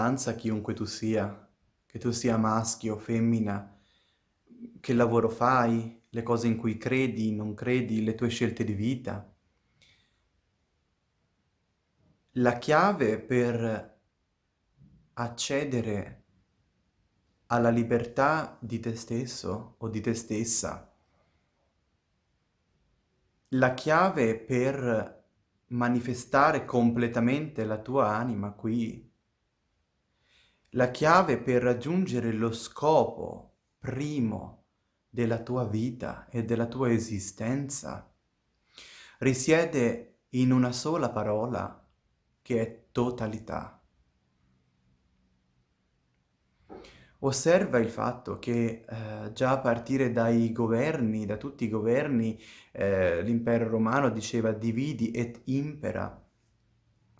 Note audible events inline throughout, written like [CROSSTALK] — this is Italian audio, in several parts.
importanza chiunque tu sia, che tu sia maschio femmina, che lavoro fai, le cose in cui credi, non credi, le tue scelte di vita. La chiave per accedere alla libertà di te stesso o di te stessa, la chiave per manifestare completamente la tua anima qui, la chiave per raggiungere lo scopo primo della tua vita e della tua esistenza risiede in una sola parola che è totalità. Osserva il fatto che eh, già a partire dai governi, da tutti i governi, eh, l'impero romano diceva dividi et impera,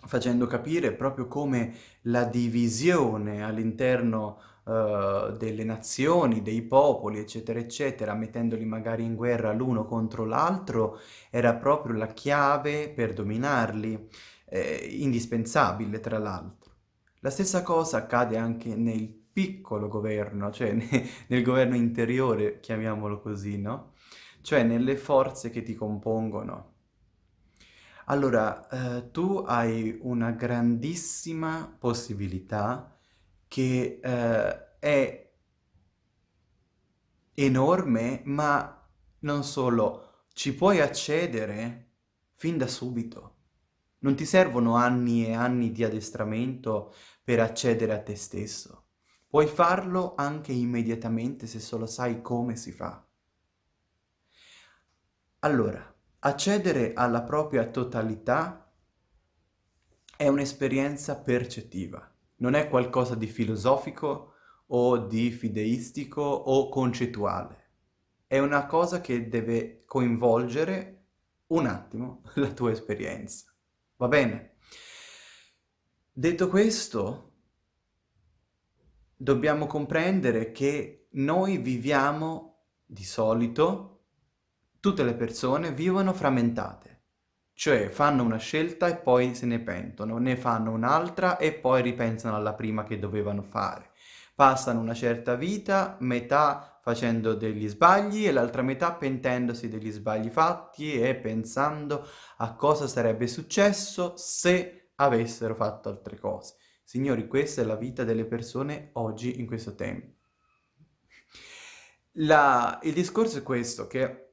facendo capire proprio come la divisione all'interno uh, delle nazioni, dei popoli, eccetera, eccetera, mettendoli magari in guerra l'uno contro l'altro, era proprio la chiave per dominarli eh, indispensabile tra l'altro. La stessa cosa accade anche nel piccolo governo, cioè nel governo interiore, chiamiamolo così, no? Cioè nelle forze che ti compongono. Allora, eh, tu hai una grandissima possibilità che eh, è enorme, ma non solo, ci puoi accedere fin da subito. Non ti servono anni e anni di addestramento per accedere a te stesso. Puoi farlo anche immediatamente se solo sai come si fa. Allora, accedere alla propria totalità è un'esperienza percettiva, non è qualcosa di filosofico o di fideistico o concettuale. È una cosa che deve coinvolgere un attimo [LAUGHS] la tua esperienza. Va bene? Detto questo, dobbiamo comprendere che noi viviamo di solito, tutte le persone vivono frammentate, cioè fanno una scelta e poi se ne pentono, ne fanno un'altra e poi ripensano alla prima che dovevano fare. Passano una certa vita, metà facendo degli sbagli e l'altra metà pentendosi degli sbagli fatti e pensando a cosa sarebbe successo se avessero fatto altre cose. Signori, questa è la vita delle persone oggi in questo tempo. La, il discorso è questo, che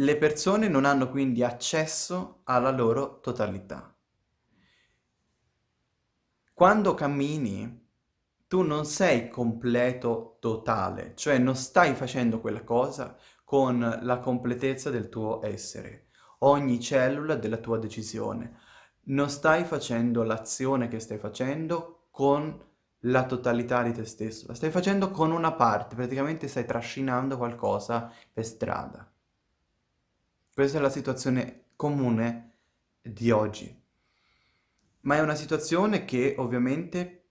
le persone non hanno quindi accesso alla loro totalità. Quando cammini tu non sei completo totale, cioè non stai facendo quella cosa con la completezza del tuo essere, ogni cellula della tua decisione. Non stai facendo l'azione che stai facendo con la totalità di te stesso, la stai facendo con una parte, praticamente stai trascinando qualcosa per strada. Questa è la situazione comune di oggi. Ma è una situazione che ovviamente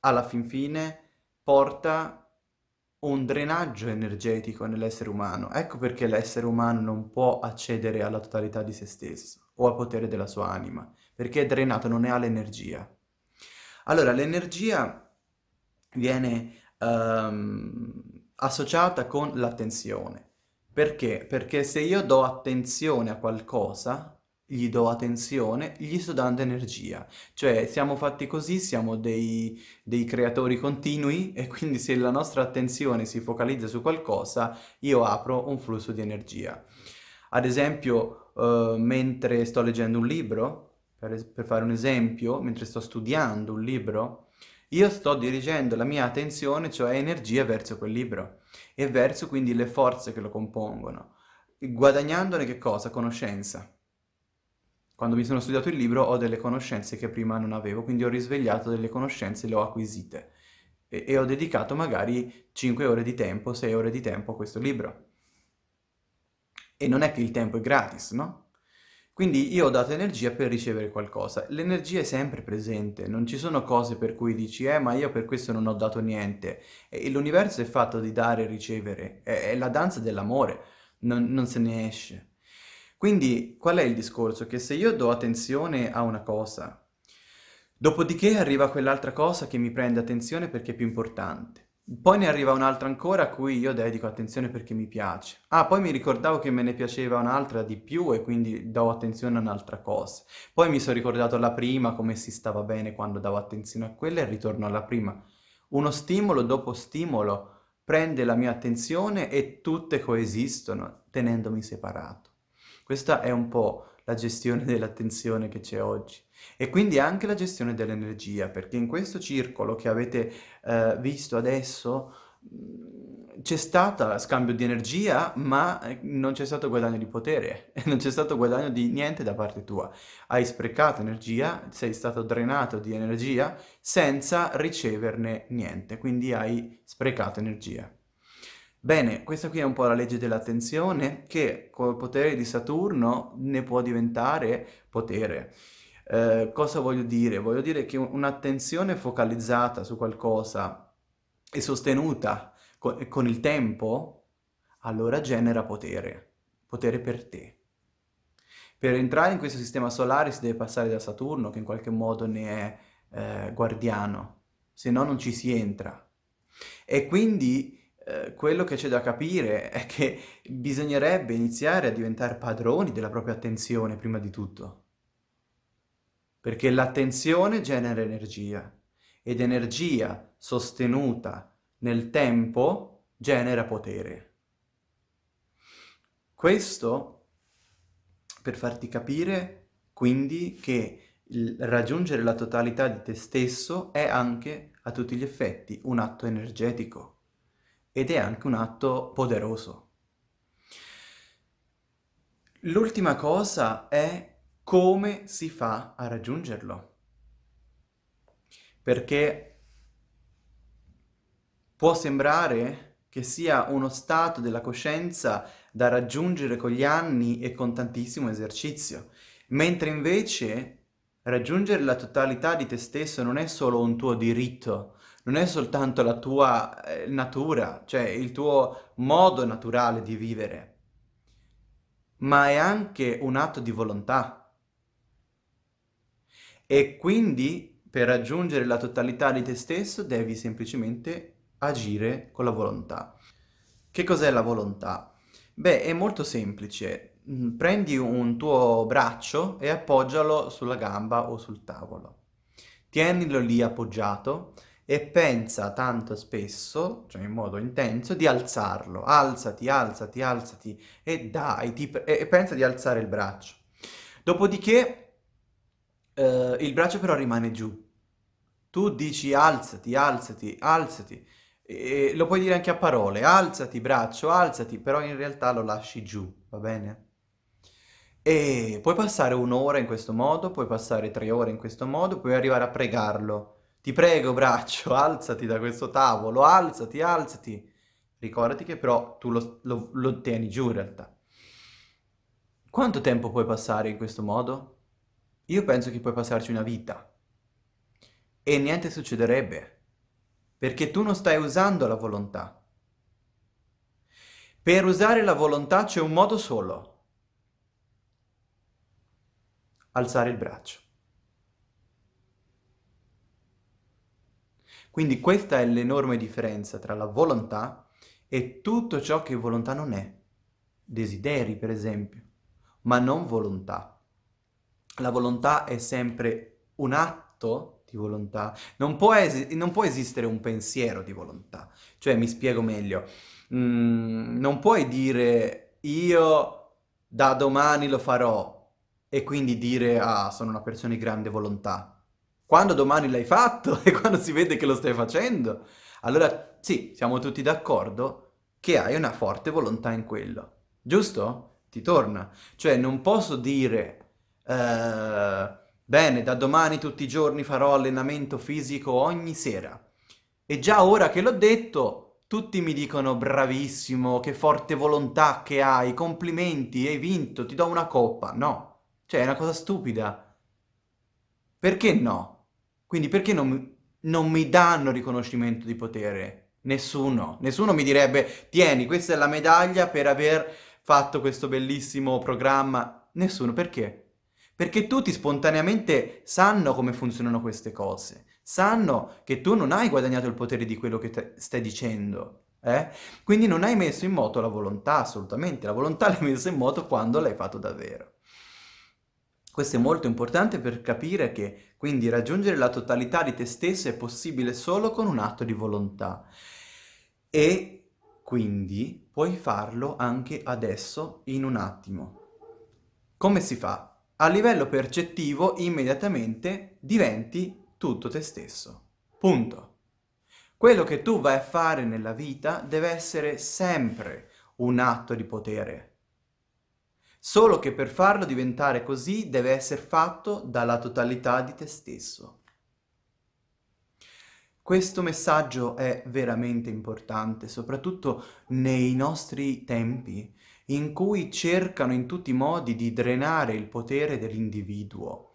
alla fin fine porta un drenaggio energetico nell'essere umano. Ecco perché l'essere umano non può accedere alla totalità di se stesso o al potere della sua anima, perché è drenato, non ne ha l'energia. Allora, l'energia viene um, associata con l'attenzione. Perché? Perché se io do attenzione a qualcosa, gli do attenzione, gli sto dando energia. Cioè siamo fatti così, siamo dei, dei, creatori continui e quindi se la nostra attenzione si focalizza su qualcosa, io apro un flusso di energia. Ad esempio, uh, mentre sto leggendo un libro, per, per fare un esempio, mentre sto studiando un libro, io sto dirigendo la mia attenzione, cioè energia, verso quel libro e verso quindi le forze che lo compongono, guadagnandone che cosa? Conoscenza. Quando mi sono studiato il libro ho delle conoscenze che prima non avevo, quindi ho risvegliato delle conoscenze le ho acquisite. E, e ho dedicato magari 5 ore di tempo, 6 ore di tempo a questo libro. E non è che il tempo è gratis, no? Quindi io ho dato energia per ricevere qualcosa. L'energia è sempre presente, non ci sono cose per cui dici eh ma io per questo non ho dato niente. L'universo è fatto di dare e ricevere, è, è la danza dell'amore, non, non se ne esce. Quindi qual è il discorso? Che se io do attenzione a una cosa, Dopodiché arriva quell'altra cosa che mi prende attenzione perché è più importante. Poi ne arriva un'altra ancora a cui io dedico attenzione perché mi piace. Ah, poi mi ricordavo che me ne piaceva un'altra di più e quindi do attenzione a un'altra cosa. Poi mi sono ricordato la prima, come si stava bene quando davo attenzione a quella e ritorno alla prima. Uno stimolo dopo stimolo prende la mia attenzione e tutte coesistono tenendomi separato. Questa è un po' la gestione [LAUGHS] dell'attenzione che c'è oggi. E quindi anche la gestione dell'energia, perché in questo circolo che avete eh, visto adesso mm, c'è stato scambio di energia, ma eh, non c'è stato guadagno di potere, [LAUGHS] non c'è stato guadagno di niente da parte tua. Hai sprecato energia, sei stato drenato di energia senza riceverne niente, quindi hai sprecato energia. Bene, questa qui è un po' la legge dell'attenzione che col potere di Saturno ne può diventare potere. Eh, cosa voglio dire? Voglio dire che un'attenzione focalizzata su qualcosa e sostenuta con, con il tempo, allora genera potere, potere per te. Per entrare in questo sistema solare si deve passare da Saturno, che in qualche modo ne è eh, guardiano, se no non ci si entra. E quindi eh, quello che c'è da capire è che bisognerebbe iniziare a diventare padroni della propria attenzione prima di tutto. Perché l'attenzione genera energia ed energia sostenuta nel tempo genera potere. Questo per farti capire quindi che raggiungere la totalità di te stesso è anche a tutti gli effetti un atto energetico ed è anche un atto poderoso. L'ultima cosa è come si fa a raggiungerlo. Perché può sembrare che sia uno stato della coscienza da raggiungere con gli anni e con tantissimo esercizio, mentre invece raggiungere la totalità di te stesso non è solo un tuo diritto, non è soltanto la tua eh, natura, cioè il tuo modo naturale di vivere, ma è anche un atto di volontà. E quindi per raggiungere la totalità di te stesso devi semplicemente agire con la volontà. Che cos'è la volontà? Beh, è molto semplice. Mm, prendi un tuo braccio e appoggialo sulla gamba o sul tavolo. Tienilo lì appoggiato e pensa tanto spesso, cioè in modo intenso, di alzarlo. Alzati, alzati, alzati e dai, ti, e, e pensa di alzare il braccio. Dopodiché eh, il braccio però rimane giù. Tu dici alzati, alzati, alzati. E lo puoi dire anche a parole, alzati braccio, alzati, però in realtà lo lasci giù, va bene? E puoi passare un'ora in questo modo, puoi passare tre ore in questo modo, puoi arrivare a pregarlo ti prego, braccio, [LAUGHS] alzati da questo tavolo, alzati, alzati. Ricordati che però tu lo, lo, lo tieni giù in realtà. Quanto tempo puoi passare in questo modo? Io penso che puoi passarci una vita. E niente succederebbe. Perché tu non stai usando la volontà. Per usare la volontà c'è un modo solo. Alzare il braccio. Quindi questa è l'enorme differenza tra la volontà e tutto ciò che volontà non è. Desideri, per esempio, ma non volontà. La volontà è sempre un atto di volontà. Non può, non può esistere un pensiero di volontà. Cioè, mi spiego meglio. Mm, non puoi dire io da domani lo farò e quindi dire ah, sono una persona di grande volontà quando domani l'hai fatto [LAUGHS] e quando si vede che lo stai facendo, allora sì, siamo tutti d'accordo che hai una forte volontà in quello. Giusto? Ti torna. Cioè non posso dire, eh, bene, da domani tutti i giorni farò allenamento fisico ogni sera. E già ora che l'ho detto, tutti mi dicono bravissimo, che forte volontà che hai, complimenti, hai vinto, ti do una coppa. No, cioè è una cosa stupida. Perché no? Quindi perché non, non mi danno riconoscimento di potere? Nessuno. Nessuno mi direbbe, tieni, questa è la medaglia per aver fatto questo bellissimo programma. Nessuno. Perché? Perché tutti spontaneamente sanno come funzionano queste cose, sanno che tu non hai guadagnato il potere di quello che stai dicendo, eh? Quindi non hai messo in moto la volontà, assolutamente, la volontà [LAUGHS] l'hai messa in moto quando l'hai fatto davvero. Questo è molto importante per capire che quindi raggiungere la totalità di te stesso è possibile solo con un atto di volontà e quindi puoi farlo anche adesso in un attimo. Come si fa? A livello percettivo immediatamente diventi tutto te stesso. Punto. Quello che tu vai a fare nella vita deve essere sempre un atto di potere. Solo che per farlo diventare così deve essere fatto dalla totalità di te stesso. Questo messaggio è veramente importante, soprattutto nei nostri tempi, in cui cercano in tutti i modi di drenare il potere dell'individuo.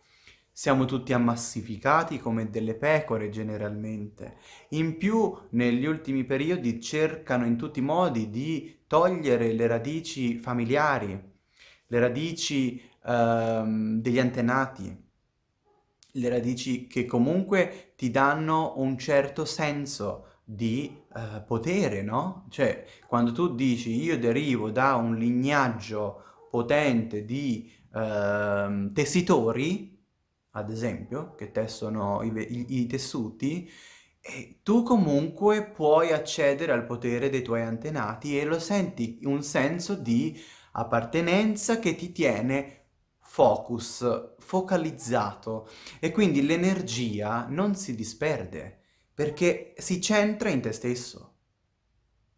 Siamo tutti ammassificati come delle pecore generalmente. In più, negli ultimi periodi cercano in tutti i modi di togliere le radici familiari, le radici ehm, degli antenati, le radici che comunque ti danno un certo senso di uh, potere, no? Cioè, quando tu dici io derivo da un lignaggio potente di uh, tessitori, ad esempio, che tessono i, i, i tessuti, tu comunque puoi accedere al potere dei tuoi antenati e lo senti un senso di appartenenza che ti tiene focus, focalizzato e quindi l'energia non si disperde perché si centra in te stesso.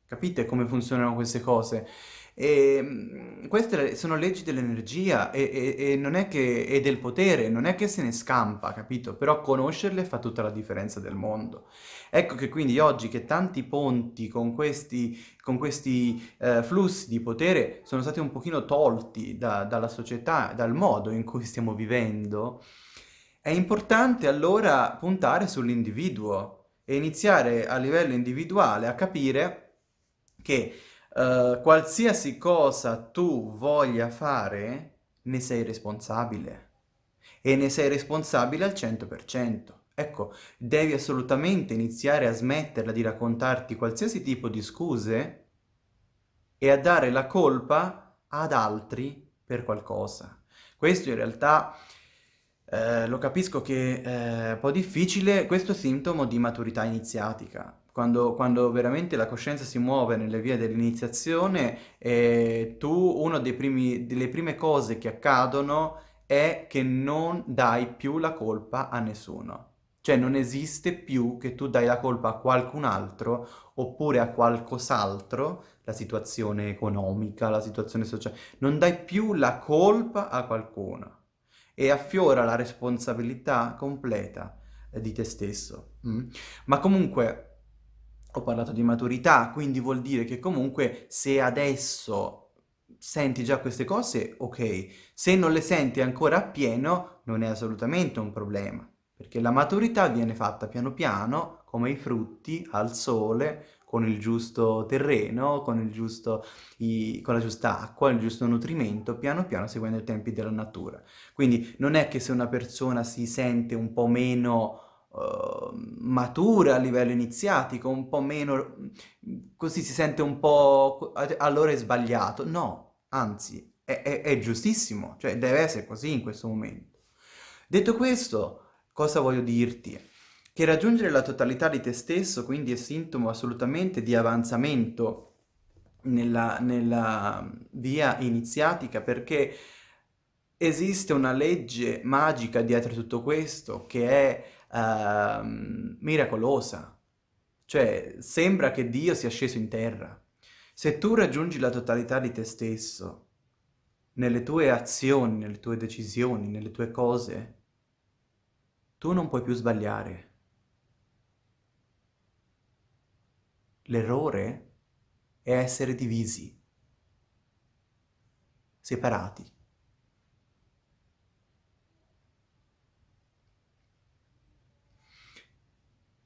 Capite come funzionano queste cose? E, mm, queste sono leggi dell'energia e, e, e, che, e del potere, non è che se ne scampa, capito? Però conoscerle fa tutta la differenza del mondo. Ecco che quindi oggi che tanti ponti con questi, con questi eh, flussi di potere sono stati un pochino tolti da, dalla società, dal modo in cui stiamo vivendo, è importante allora puntare sull'individuo, iniziare a livello individuale a capire che uh, qualsiasi cosa tu voglia fare, ne sei responsabile. E ne sei responsabile al 100%. Ecco, devi assolutamente iniziare a smetterla di raccontarti qualsiasi tipo di scuse e a dare la colpa ad altri per qualcosa. Questo in realtà eh, lo capisco che è un po' difficile, questo è sintomo di maturità iniziatica. Quando, quando veramente la coscienza si muove nelle vie dell'iniziazione, eh, tu, una delle prime cose che accadono è che non dai più la colpa a nessuno. Cioè non esiste più che tu dai la colpa a qualcun altro oppure a qualcos'altro, la situazione economica, la situazione sociale, non dai più la colpa a qualcuno e affiora la responsabilità completa eh, di te stesso. Mm? Ma comunque ho parlato di maturità, quindi vuol dire che comunque se adesso senti già queste cose, ok. Se non le senti ancora appieno, non è assolutamente un problema, perché la maturità viene fatta piano piano, come i frutti, al sole, con il giusto terreno, con, il giusto, i, con la giusta acqua, il giusto nutrimento, piano piano seguendo i tempi della natura. Quindi non è che se una persona si sente un po' meno uh, matura a livello iniziatico, un po' meno, così si sente un po', allora è sbagliato. No, anzi, è, è, è giustissimo, cioè deve essere così in questo momento. Detto questo, cosa voglio dirti? Che raggiungere la totalità di te stesso quindi è sintomo assolutamente di avanzamento nella, nella via iniziatica perché esiste una legge magica dietro tutto questo che è uh, miracolosa. Cioè, sembra che Dio sia sceso in terra. Se tu raggiungi la totalità di te stesso, nelle tue azioni, nelle tue decisioni, nelle tue cose, tu non puoi più sbagliare. L'errore è essere divisi, separati.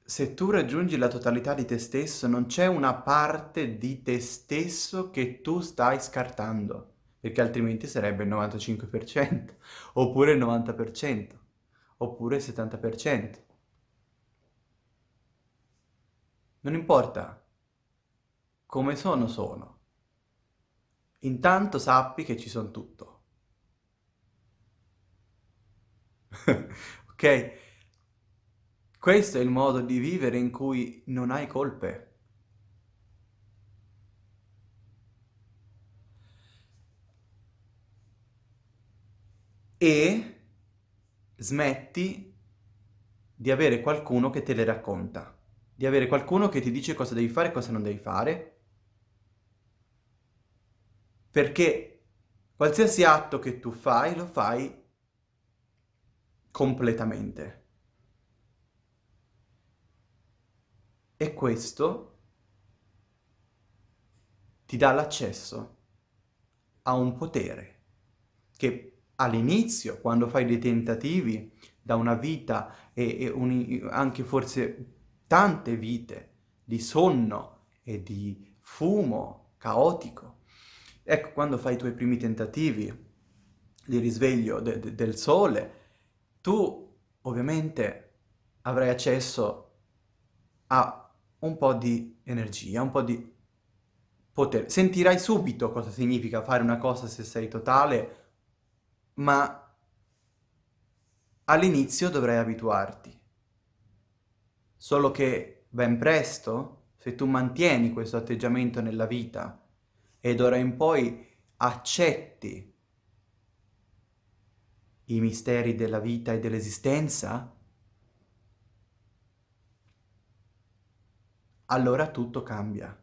Se tu raggiungi la totalità di te stesso, non c'è una parte di te stesso che tu stai scartando. perché altrimenti sarebbe il 95%, [LAUGHS] oppure il 90%, oppure il 70%. Non importa come sono, sono. Intanto sappi che ci sono tutto. [LAUGHS] ok? Questo è il modo di vivere in cui non hai colpe. E smetti di avere qualcuno che te le racconta, di avere qualcuno che ti dice cosa devi fare e cosa non devi fare, perché qualsiasi atto che tu fai, lo fai completamente. E questo ti dà l'accesso a un potere che all'inizio, quando fai dei tentativi da una vita e, e un, anche forse tante vite di sonno e di fumo caotico, ecco, quando fai i tuoi primi tentativi di risveglio de, de, del sole, tu ovviamente avrai accesso a un po' di energia, un po' di potere. Sentirai subito cosa significa fare una cosa se sei totale, ma all'inizio dovrai abituarti. Solo che ben presto, se tu mantieni questo atteggiamento nella vita e d'ora in poi accetti i misteri della vita e dell'esistenza, allora tutto cambia,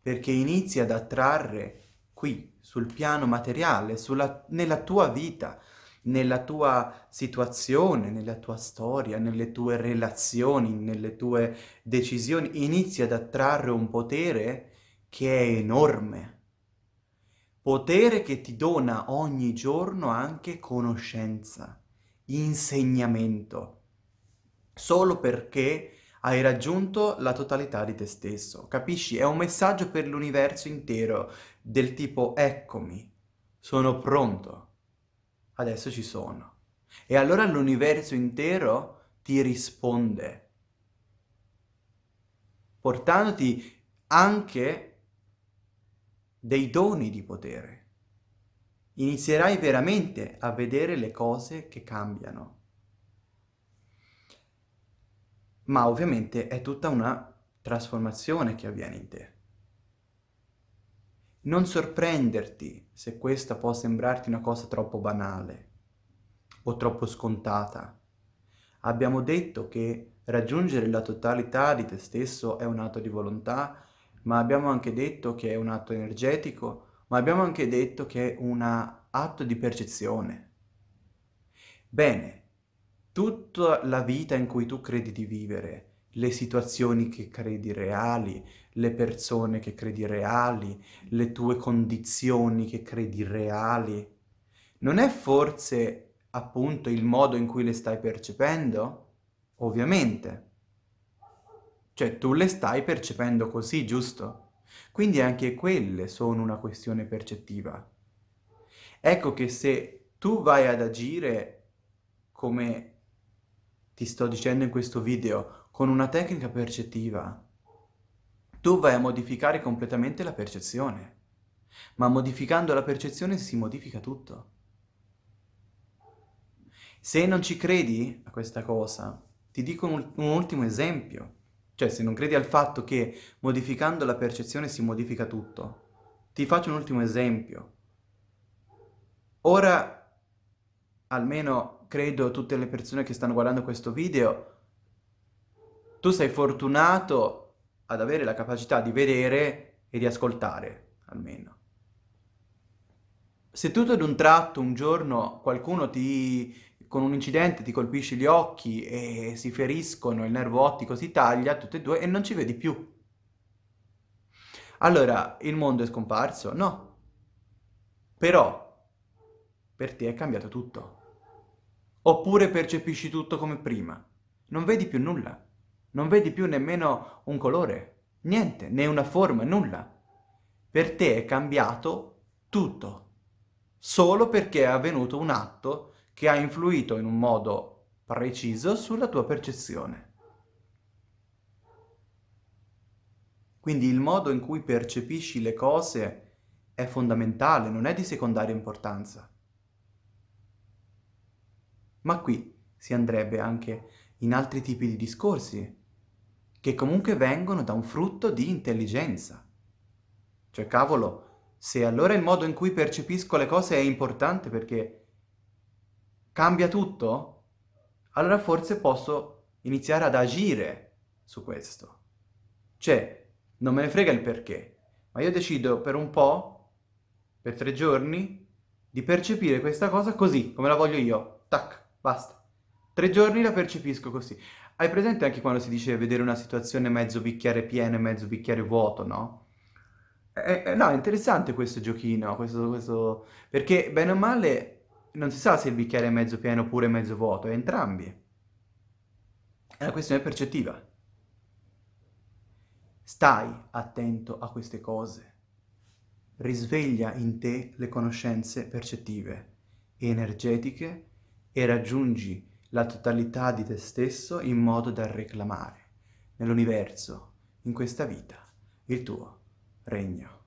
perché inizi ad attrarre qui, sul piano materiale, sulla, nella tua vita, nella tua situazione, nella tua storia, nelle tue relazioni, nelle tue decisioni, inizi ad attrarre un potere che è enorme potere che ti dona ogni giorno anche conoscenza, insegnamento, solo perché hai raggiunto la totalità di te stesso. Capisci? È un messaggio per l'universo intero, del tipo eccomi, sono pronto, adesso ci sono. E allora l'universo intero ti risponde, portandoti anche dei doni di potere. Inizierai veramente a vedere le cose che cambiano. Ma ovviamente è tutta una trasformazione che avviene in te. Non sorprenderti se questa può sembrarti una cosa troppo banale o troppo scontata. Abbiamo detto che raggiungere la totalità di te stesso è un atto di volontà ma abbiamo anche detto che è un atto energetico, ma abbiamo anche detto che è un atto di percezione. Bene, tutta la vita in cui tu credi di vivere, le situazioni che credi reali, le persone che credi reali, le tue condizioni che credi reali, non è forse appunto il modo in cui le stai percependo? Ovviamente. Cioè tu le stai percependo così, giusto? Quindi anche quelle sono una questione percettiva. Ecco che se tu vai ad agire come ti sto dicendo in questo video, con una tecnica percettiva, tu vai a modificare completamente la percezione. Ma modificando la percezione si modifica tutto. Se non ci credi a questa cosa, ti dico un, un ultimo esempio. Cioè, se non credi al fatto che modificando la percezione si modifica tutto. Ti faccio un ultimo esempio. Ora, almeno credo tutte le persone che stanno guardando questo video, tu sei fortunato ad avere la capacità di vedere e di ascoltare, almeno. Se tutto ad un tratto, un giorno, qualcuno ti con un incidente ti colpisci gli occhi e si feriscono, il nervo ottico si taglia, tutte e due, e non ci vedi più. Allora, il mondo è scomparso? No. Però, per te è cambiato tutto. Oppure percepisci tutto come prima. Non vedi più nulla. Non vedi più nemmeno un colore. Niente, né una forma, nulla. Per te è cambiato tutto. solo perché è avvenuto un atto che ha influito in un modo preciso sulla tua percezione. Quindi il modo in cui percepisci le cose è fondamentale, non è di secondaria importanza. Ma qui si andrebbe anche in altri tipi di discorsi, che comunque vengono da un frutto di intelligenza. Cioè, cavolo, se allora il modo in cui percepisco le cose è importante perché cambia tutto, allora forse posso iniziare ad agire su questo. Cioè, non me ne frega il perché, ma io decido per un po', per tre giorni, di percepire questa cosa così, come la voglio io. Tac, basta. Tre giorni la percepisco così. Hai presente anche quando si dice vedere una situazione mezzo bicchiere pieno e mezzo bicchiere vuoto, no? Eh, eh, no, è interessante questo giochino, questo, questo... perché bene o male non si sa se il bicchiere è mezzo pieno oppure mezzo vuoto, è entrambi. È una questione percettiva. Stai attento a queste cose. Risveglia in te le conoscenze percettive e energetiche e raggiungi la totalità di te stesso in modo da reclamare nell'universo, in questa vita, il tuo regno.